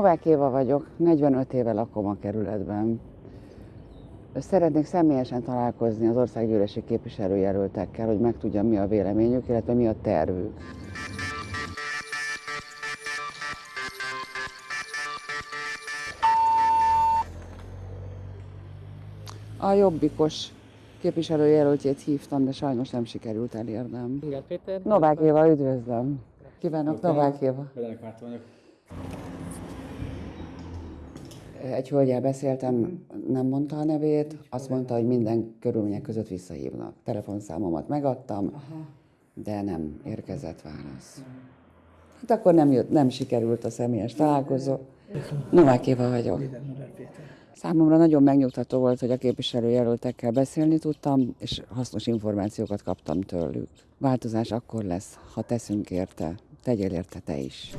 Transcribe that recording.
Novák Éva vagyok, 45 éve lakom a kerületben. Szeretnék személyesen találkozni az országgyűlési képviselőjelöltekkel, hogy megtudjam, mi a véleményük, illetve mi a tervük. A jobbikos képviselőjelöltjét hívtam, de sajnos nem sikerült elérnem. Ingert Péter. Novák Éva, üdvözlöm! Kívánok, Novák Éva! Vagyok. Egy hölgyel beszéltem, nem mondta a nevét, azt mondta, hogy minden körülmények között visszahívnak. Telefonszámomat megadtam, de nem érkezett válasz. Hát akkor nem, jött, nem sikerült a személyes találkozó. Novák Éva vagyok. Számomra nagyon megnyugtató volt, hogy a képviselőjelöltekkel beszélni tudtam, és hasznos információkat kaptam tőlük. Változás akkor lesz, ha teszünk érte. Tegyél érte te is.